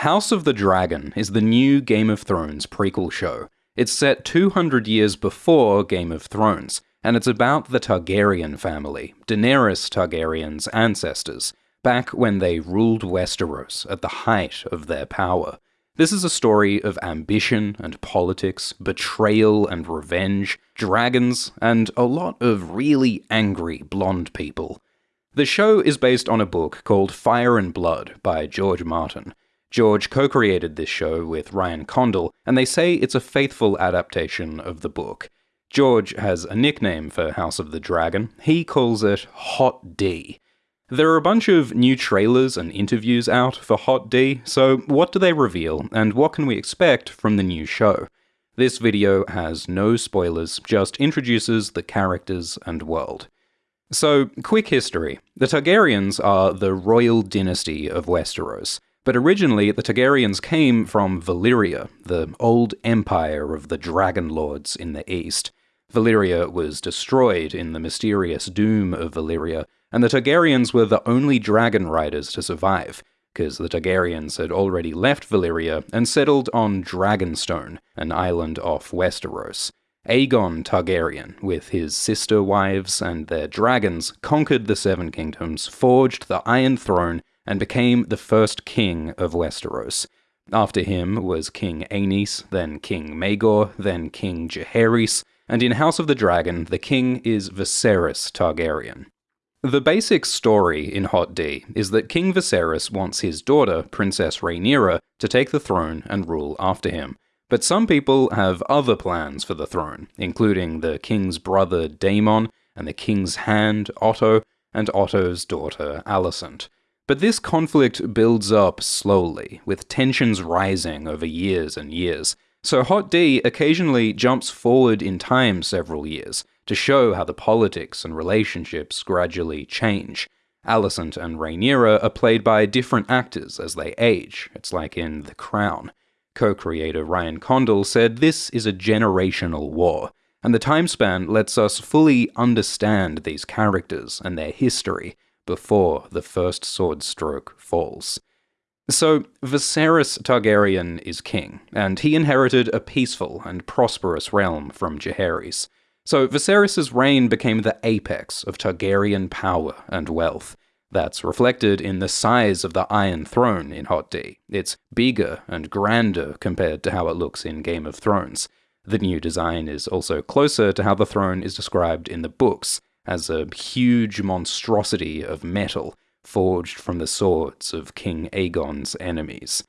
House of the Dragon is the new Game of Thrones prequel show. It's set 200 years before Game of Thrones, and it's about the Targaryen family, Daenerys Targaryen's ancestors, back when they ruled Westeros at the height of their power. This is a story of ambition and politics, betrayal and revenge, dragons, and a lot of really angry blonde people. The show is based on a book called Fire and Blood by George Martin, George co created this show with Ryan Condal, and they say it's a faithful adaptation of the book. George has a nickname for House of the Dragon. He calls it Hot D. There are a bunch of new trailers and interviews out for Hot D, so what do they reveal, and what can we expect from the new show? This video has no spoilers, just introduces the characters and world. So, quick history. The Targaryens are the royal dynasty of Westeros. But originally, the Targaryens came from Valyria, the old empire of the Dragon Lords in the east. Valyria was destroyed in the mysterious doom of Valyria, and the Targaryens were the only dragon riders to survive, because the Targaryens had already left Valyria and settled on Dragonstone, an island off Westeros. Aegon Targaryen, with his sister wives and their dragons, conquered the Seven Kingdoms, forged the Iron Throne, and became the first king of Westeros. After him was King Aenys, then King Maegor, then King Jaehaerys, and in House of the Dragon, the king is Viserys Targaryen. The basic story in Hot D is that King Viserys wants his daughter, Princess Rhaenyra, to take the throne and rule after him. But some people have other plans for the throne, including the king's brother Daemon, and the king's hand Otto, and Otto's daughter Alicent. But this conflict builds up slowly, with tensions rising over years and years. So Hot D occasionally jumps forward in time several years to show how the politics and relationships gradually change. Alicent and Rhaenyra are played by different actors as they age. It's like in The Crown. Co-creator Ryan Condal said this is a generational war, and the time span lets us fully understand these characters and their history, before the first sword stroke falls. So, Viserys Targaryen is king, and he inherited a peaceful and prosperous realm from Jaehaerys. So, Viserys' reign became the apex of Targaryen power and wealth. That's reflected in the size of the Iron Throne in Hot D. It's bigger and grander compared to how it looks in Game of Thrones. The new design is also closer to how the throne is described in the books, as a huge monstrosity of metal forged from the swords of King Aegon's enemies.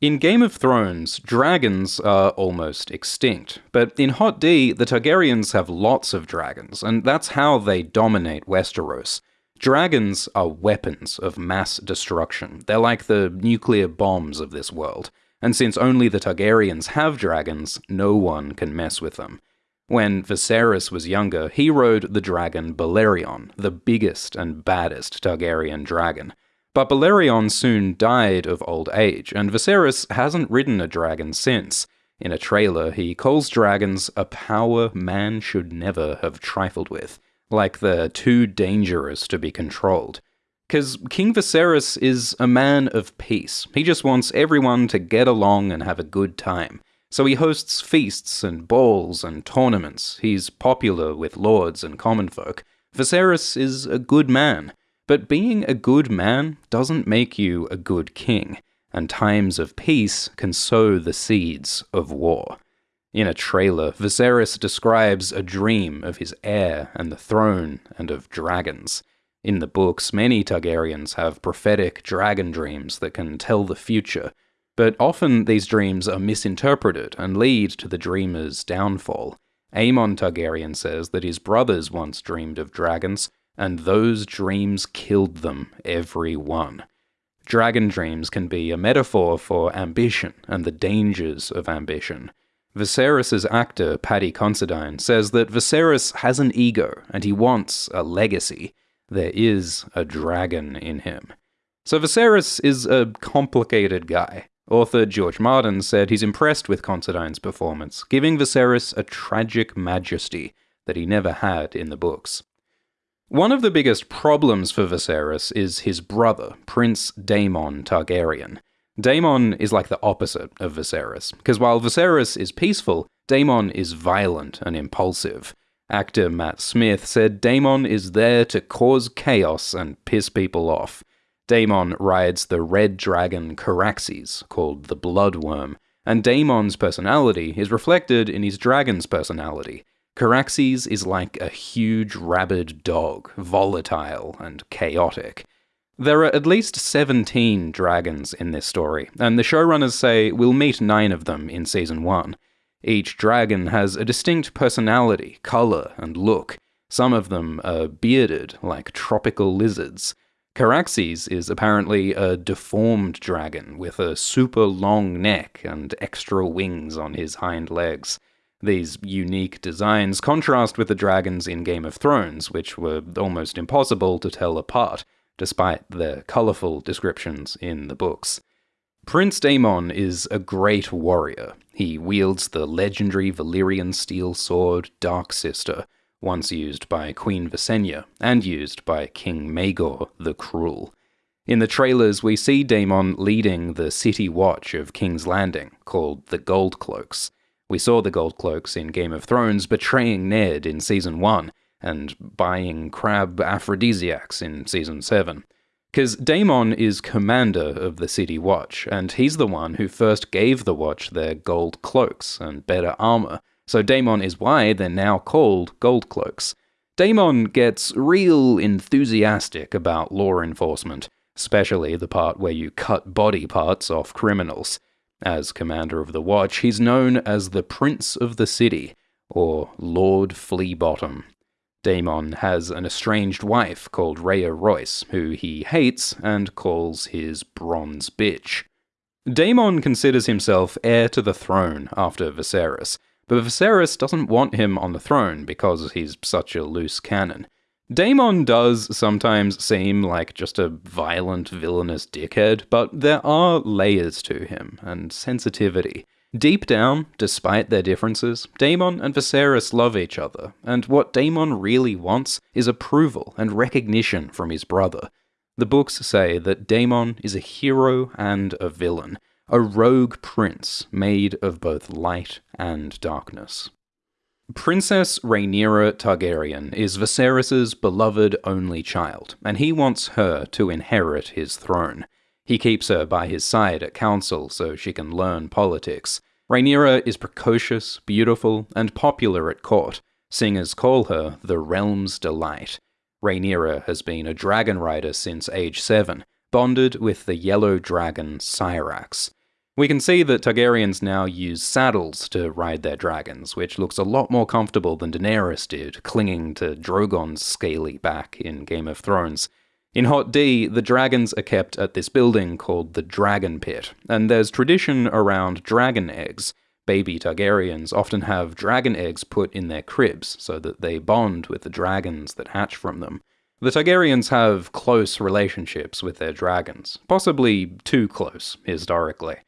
In Game of Thrones, dragons are almost extinct, but in Hot D, the Targaryens have lots of dragons, and that's how they dominate Westeros. Dragons are weapons of mass destruction. They're like the nuclear bombs of this world, and since only the Targaryens have dragons, no one can mess with them. When Viserys was younger, he rode the dragon Balerion, the biggest and baddest Targaryen dragon. But Balerion soon died of old age, and Viserys hasn't ridden a dragon since. In a trailer, he calls dragons a power man should never have trifled with, like they're too dangerous to be controlled. Because King Viserys is a man of peace. He just wants everyone to get along and have a good time. So he hosts feasts and balls and tournaments. He's popular with lords and common folk. Viserys is a good man. But being a good man doesn't make you a good king, and times of peace can sow the seeds of war. In a trailer, Viserys describes a dream of his heir and the throne and of dragons. In the books, many Targaryens have prophetic dragon dreams that can tell the future, but often these dreams are misinterpreted and lead to the dreamer's downfall. Aemon Targaryen says that his brothers once dreamed of dragons, and those dreams killed them, every one. Dragon dreams can be a metaphor for ambition and the dangers of ambition. Viserys' actor, Paddy Considine, says that Viserys has an ego and he wants a legacy. There is a dragon in him. So Viserys is a complicated guy. Author George Martin said he's impressed with Considine's performance, giving Viserys a tragic majesty that he never had in the books. One of the biggest problems for Viserys is his brother, Prince Daemon Targaryen. Daemon is like the opposite of Viserys, because while Viserys is peaceful, Daemon is violent and impulsive. Actor Matt Smith said Daemon is there to cause chaos and piss people off. Daemon rides the red dragon Caraxes, called the Bloodworm, and Daemon's personality is reflected in his dragon's personality. Caraxes is like a huge rabid dog, volatile and chaotic. There are at least 17 dragons in this story, and the showrunners say we'll meet nine of them in season 1. Each dragon has a distinct personality, colour, and look. Some of them are bearded, like tropical lizards. Caraxes is apparently a deformed dragon with a super long neck and extra wings on his hind legs. These unique designs contrast with the dragons in Game of Thrones, which were almost impossible to tell apart, despite their colourful descriptions in the books. Prince Daemon is a great warrior. He wields the legendary Valyrian steel sword Dark Sister, once used by Queen Visenya, and used by King Maegor the Cruel. In the trailers, we see Daemon leading the city watch of King's Landing, called the Gold Cloaks. We saw the Gold Cloaks in Game of Thrones betraying Ned in Season 1 and buying crab aphrodisiacs in Season 7. Because Daemon is commander of the City Watch, and he's the one who first gave the Watch their gold cloaks and better armor, so Daemon is why they're now called Gold Cloaks. Daemon gets real enthusiastic about law enforcement, especially the part where you cut body parts off criminals. As commander of the Watch, he's known as the Prince of the City, or Lord Fleabottom. Daemon has an estranged wife called Rhea Royce, who he hates and calls his bronze bitch. Daemon considers himself heir to the throne after Viserys, but Viserys doesn't want him on the throne because he's such a loose cannon. Daemon does sometimes seem like just a violent, villainous dickhead, but there are layers to him and sensitivity. Deep down, despite their differences, Daemon and Viserys love each other, and what Daemon really wants is approval and recognition from his brother. The books say that Daemon is a hero and a villain, a rogue prince made of both light and darkness. Princess Rhaenyra Targaryen is Viserys's beloved only child, and he wants her to inherit his throne. He keeps her by his side at council so she can learn politics. Rhaenyra is precocious, beautiful, and popular at court. Singers call her the realm's delight. Rhaenyra has been a dragon rider since age 7, bonded with the yellow dragon Syrax. We can see that Targaryens now use saddles to ride their dragons, which looks a lot more comfortable than Daenerys did, clinging to Drogon's scaly back in Game of Thrones. In Hot D, the dragons are kept at this building called the Dragon Pit, and there's tradition around dragon eggs. Baby Targaryens often have dragon eggs put in their cribs so that they bond with the dragons that hatch from them. The Targaryens have close relationships with their dragons, possibly too close, historically.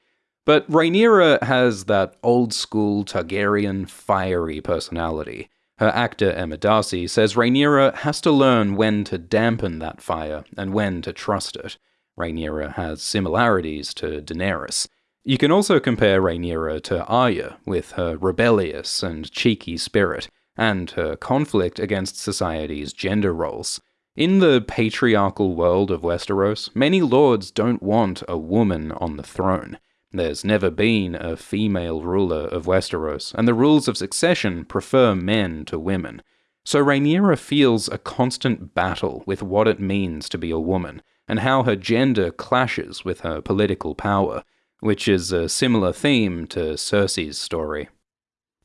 But Rhaenyra has that old school Targaryen fiery personality. Her actor Emma Darcy says Rhaenyra has to learn when to dampen that fire and when to trust it. Rhaenyra has similarities to Daenerys. You can also compare Rhaenyra to Arya, with her rebellious and cheeky spirit, and her conflict against society's gender roles. In the patriarchal world of Westeros, many lords don't want a woman on the throne. There's never been a female ruler of Westeros, and the rules of succession prefer men to women. So Rhaenyra feels a constant battle with what it means to be a woman, and how her gender clashes with her political power, which is a similar theme to Cersei's story.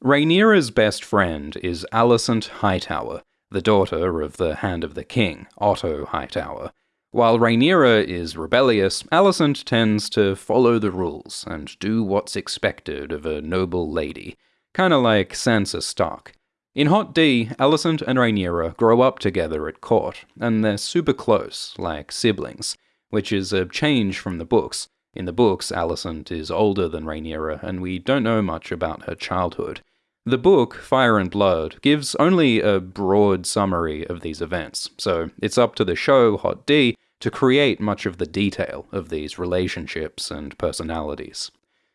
Rhaenyra's best friend is Alicent Hightower, the daughter of the Hand of the King, Otto Hightower. While Rhaenyra is rebellious, Alicent tends to follow the rules and do what's expected of a noble lady, kinda like Sansa Stark. In Hot D, Alicent and Rhaenyra grow up together at court, and they're super close, like siblings, which is a change from the books. In the books, Alicent is older than Rhaenyra, and we don't know much about her childhood. The book, Fire and Blood, gives only a broad summary of these events, so it's up to the show, Hot D, to create much of the detail of these relationships and personalities.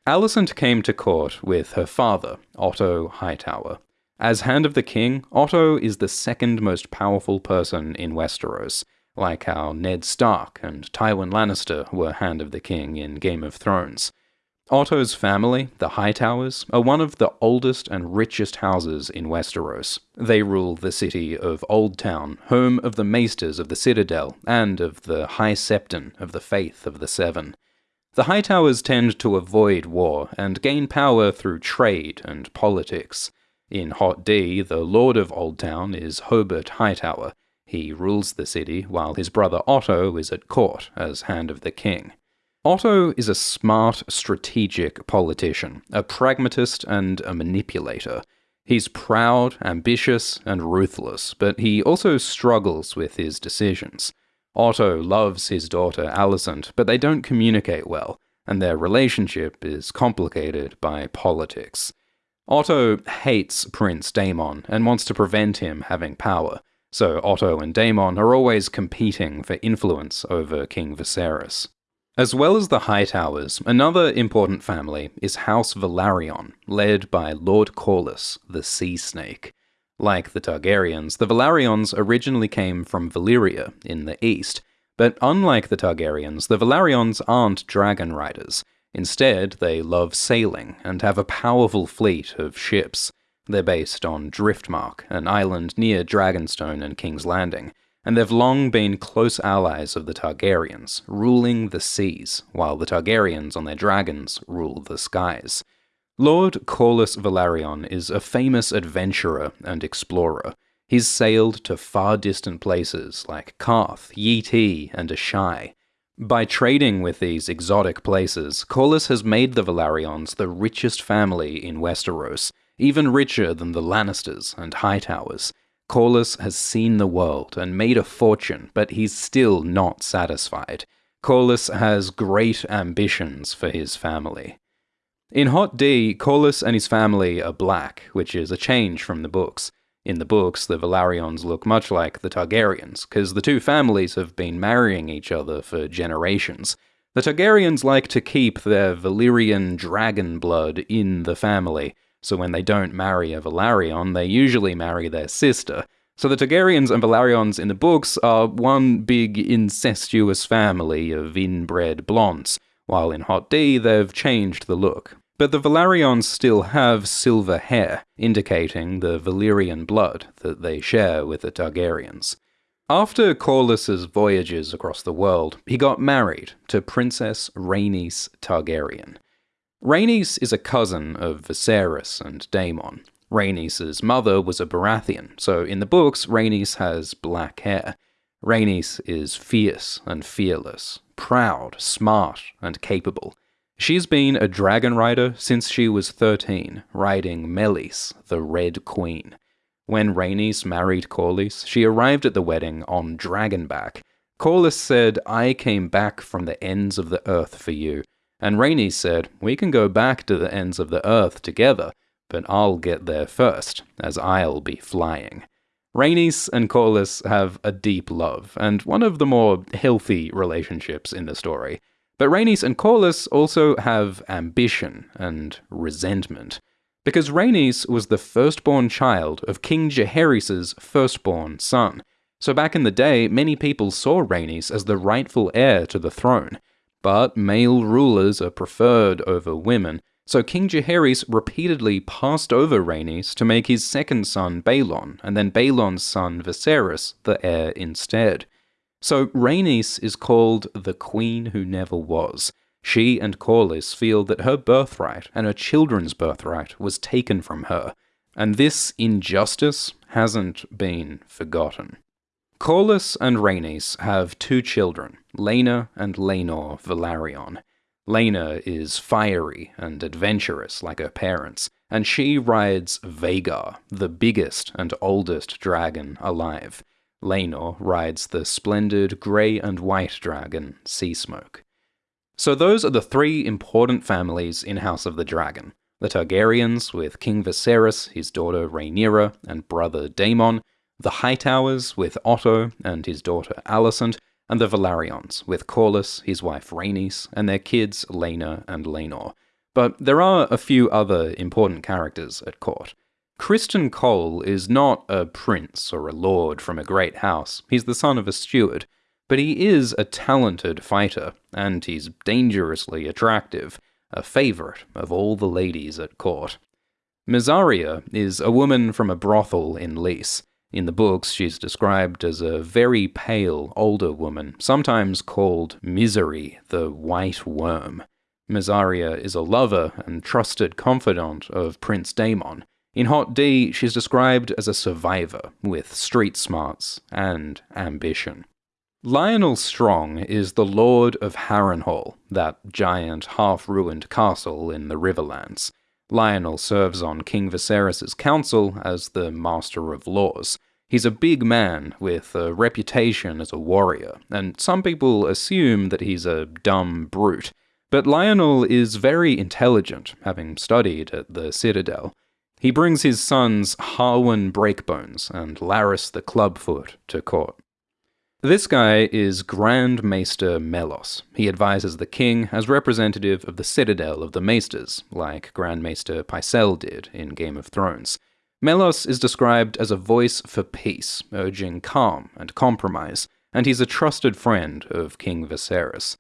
Alicent came to court with her father, Otto Hightower. As Hand of the King, Otto is the second most powerful person in Westeros, like how Ned Stark and Tywin Lannister were Hand of the King in Game of Thrones. Otto's family, the Hightowers, are one of the oldest and richest houses in Westeros. They rule the city of Oldtown, home of the Maesters of the Citadel and of the High Septon of the Faith of the Seven. The Hightowers tend to avoid war and gain power through trade and politics. In Hot D, the Lord of Oldtown is Hobert Hightower. He rules the city while his brother Otto is at court as Hand of the King. Otto is a smart, strategic politician, a pragmatist and a manipulator. He's proud, ambitious, and ruthless, but he also struggles with his decisions. Otto loves his daughter Alicent, but they don't communicate well, and their relationship is complicated by politics. Otto hates Prince Daemon and wants to prevent him having power, so Otto and Daemon are always competing for influence over King Viserys. As well as the Hightowers, another important family is House Velaryon, led by Lord Corlys, the Sea Snake. Like the Targaryens, the Velaryons originally came from Valyria in the east, but unlike the Targaryens, the Velaryons aren't dragon riders. Instead, they love sailing and have a powerful fleet of ships. They're based on Driftmark, an island near Dragonstone and King's Landing, and they've long been close allies of the Targaryens, ruling the seas, while the Targaryens on their dragons rule the skies. Lord Corlys Velaryon is a famous adventurer and explorer. He's sailed to far distant places like Qarth, Yi Ti, and Asshai. By trading with these exotic places, Corlys has made the Velaryons the richest family in Westeros, even richer than the Lannisters and Hightowers. Corlys has seen the world and made a fortune, but he's still not satisfied. Corlys has great ambitions for his family. In Hot D, Corlys and his family are black, which is a change from the books. In the books, the Velaryons look much like the Targaryens, because the two families have been marrying each other for generations. The Targaryens like to keep their Valyrian dragon blood in the family, so when they don't marry a Velaryon, they usually marry their sister. So the Targaryens and Velaryons in the books are one big incestuous family of inbred blondes, while in Hot D they've changed the look. But the Velaryons still have silver hair, indicating the Valyrian blood that they share with the Targaryens. After Corlys's voyages across the world, he got married to Princess Rhaenys Targaryen. Rhaenys is a cousin of Viserys and Daemon. Rhaenys' mother was a Baratheon, so in the books, Rhaenys has black hair. Rhaenys is fierce and fearless, proud, smart, and capable. She's been a dragon rider since she was 13, riding Meleys, the Red Queen. When Rhaenys married Corlys, she arrived at the wedding on Dragonback. Corlys said, I came back from the ends of the earth for you, and Rhaenys said, We can go back to the ends of the earth together, but I'll get there first, as I'll be flying. Rhaenys and Corlys have a deep love, and one of the more healthy relationships in the story. But Rhaenys and Corlys also have ambition and resentment. Because Rhaenys was the firstborn child of King Jaehaerys' firstborn son. So back in the day, many people saw Rhaenys as the rightful heir to the throne, but male rulers are preferred over women, so King Jaehaerys repeatedly passed over Rhaenys to make his second son Baelon, and then Baelon's son Viserys the heir instead. So Rhaenys is called the Queen Who Never Was. She and Corlys feel that her birthright and her children's birthright was taken from her, and this injustice hasn't been forgotten. Corlys and Rhaenys have two children, Laena and Laenor Velaryon. Laena is fiery and adventurous like her parents, and she rides Vhagar, the biggest and oldest dragon alive. Laenor rides the splendid grey and white dragon, Seasmoke. So those are the three important families in House of the Dragon. The Targaryens, with King Viserys, his daughter Rhaenyra, and brother Daemon, the Hightowers with Otto and his daughter Alicent, and the Velaryons, with Corlys, his wife Rhaenys, and their kids Laena and Laenor. But there are a few other important characters at court. Criston Cole is not a prince or a lord from a great house, he's the son of a steward, but he is a talented fighter, and he's dangerously attractive, a favourite of all the ladies at court. Mysaria is a woman from a brothel in Lys. In the books, she's described as a very pale, older woman, sometimes called Misery, the White Worm. Mysaria is a lover and trusted confidant of Prince Daemon. In Hot D, she's described as a survivor with street smarts and ambition. Lyonel Strong is the Lord of Harrenhal, that giant, half-ruined castle in the Riverlands. Lyonel serves on King Viserys' council as the Master of Laws. He's a big man with a reputation as a warrior, and some people assume that he's a dumb brute. But Lyonel is very intelligent, having studied at the Citadel. He brings his sons Harwin Breakbones and Larys the Clubfoot to court. This guy is Grand Maester Mellos. He advises the king as representative of the citadel of the maesters, like Grand Maester Pycelle did in Game of Thrones. Mellos is described as a voice for peace, urging calm and compromise, and he's a trusted friend of King Viserys.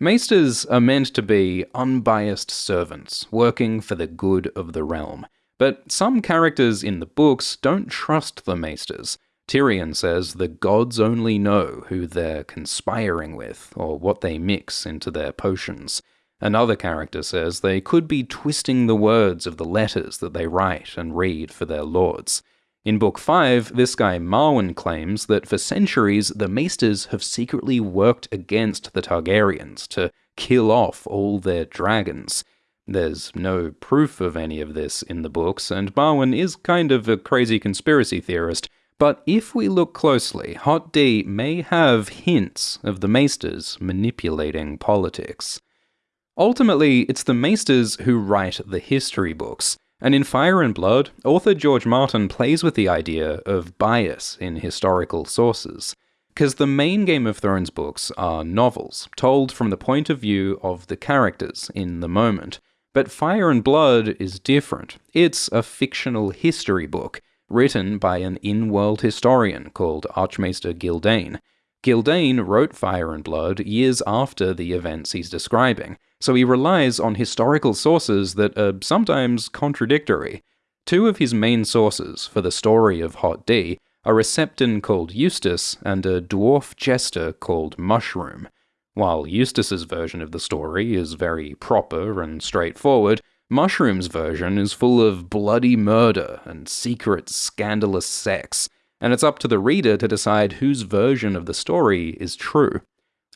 Maesters are meant to be unbiased servants, working for the good of the realm. But some characters in the books don't trust the Maesters. Tyrion says the gods only know who they're conspiring with, or what they mix into their potions. Another character says they could be twisting the words of the letters that they write and read for their lords. In Book 5, this guy Marwyn claims that for centuries the Maesters have secretly worked against the Targaryens to kill off all their dragons. There's no proof of any of this in the books, and Marwyn is kind of a crazy conspiracy theorist, but if we look closely, Hot D may have hints of the Maesters manipulating politics. Ultimately, it's the Maesters who write the history books. And in Fire and Blood, author George Martin plays with the idea of bias in historical sources. Because the main Game of Thrones books are novels, told from the point of view of the characters in the moment. But Fire and Blood is different. It's a fictional history book, written by an in-world historian called Archmaester Gyldayn. Gyldayn wrote Fire and Blood years after the events he's describing, so he relies on historical sources that are sometimes contradictory. Two of his main sources for the story of Hot D are a septon called Eustace and a dwarf jester called Mushroom. While Eustace's version of the story is very proper and straightforward, Mushroom's version is full of bloody murder and secret, scandalous sex, and it's up to the reader to decide whose version of the story is true.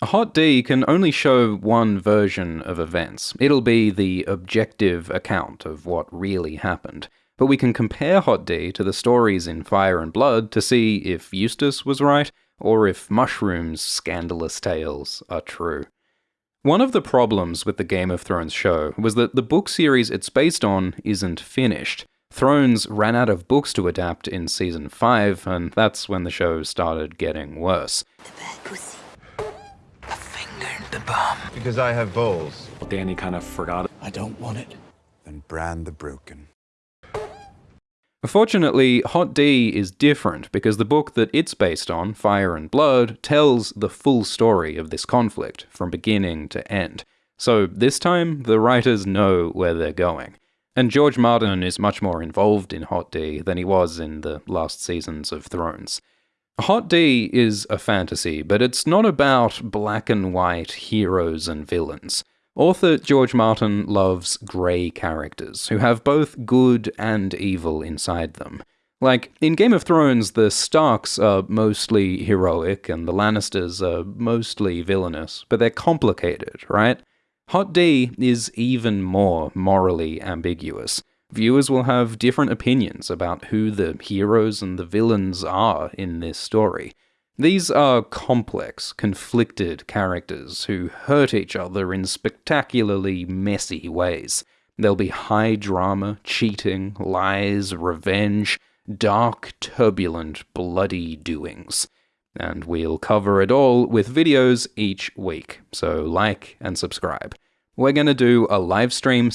A hot D can only show one version of events. It'll be the objective account of what really happened. But we can compare Hot D to the stories in Fire and Blood to see if Eustace was right, or if Mushroom's scandalous tales are true. One of the problems with the Game of Thrones show was that the book series it's based on isn't finished. Thrones ran out of books to adapt in season 5, and that's when the show started getting worse. The bad pussy. A finger in the bum. Because I have balls. Danny kind of forgot it. I don't want it. Then Bran the Broken. Fortunately, Hot D is different because the book that it's based on, Fire and Blood, tells the full story of this conflict from beginning to end. So this time, the writers know where they're going. And George Martin is much more involved in Hot D than he was in the last seasons of Thrones. Hot D is a fantasy, but it's not about black and white heroes and villains. Author George Martin loves grey characters, who have both good and evil inside them. Like, in Game of Thrones, the Starks are mostly heroic and the Lannisters are mostly villainous, but they're complicated, right? Hot D is even more morally ambiguous. Viewers will have different opinions about who the heroes and the villains are in this story. These are complex, conflicted characters who hurt each other in spectacularly messy ways. There'll be high drama, cheating, lies, revenge, dark, turbulent, bloody doings. and we'll cover it all with videos each week, so like and subscribe. We're going to do a live stream